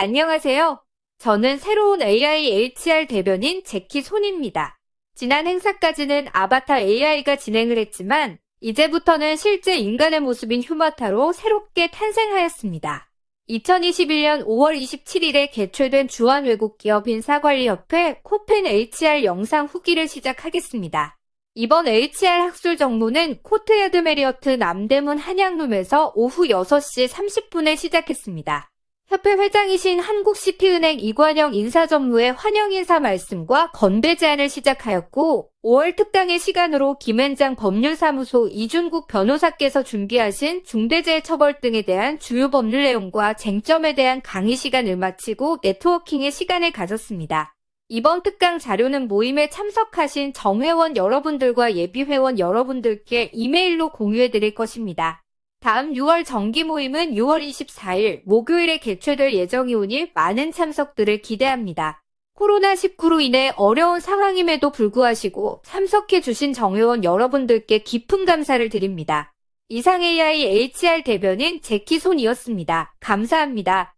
안녕하세요. 저는 새로운 AI HR 대변인 제키 손입니다. 지난 행사까지는 아바타 AI가 진행을 했지만 이제부터는 실제 인간의 모습인 휴마타로 새롭게 탄생하였습니다. 2021년 5월 27일에 개최된 주한 외국 기업 인사관리협회 KOFEN HR 영상 후기를 시작하겠습니다. 이번 HR 학술 정모는 코트야드 메리어트 남대문 한양룸에서 오후 6시 30분에 시작했습니다. 협회 회장이신 한국시티은행 이관영 인사전무의 환영 인사 말씀과 건배 제안을 시작하였고 5월 특당의 시간으로 김앤장 법률사무소 이준국 변호사께서 준비하신 중대재해처벌 등에 대한 주요 법률 내용과 쟁점에 대한 강의 시간을 마치고 네트워킹의 시간을 가졌습니다. 이번 특강 자료는 모임에 참석하신 정회원 여러분들과 예비회원 여러분들께 이메일로 공유해 드릴 것입니다. 다음 6월 정기 모임은 6월 24일 목요일에 개최될 예정이오니 많은 참석들을 기대합니다. 코로나19로 인해 어려운 상황임에도 불구하시고 참석해 주신 정회원 여러분들께 깊은 감사를 드립니다. 이상 AI HR 대변인 제키 손이었습니다. 감사합니다.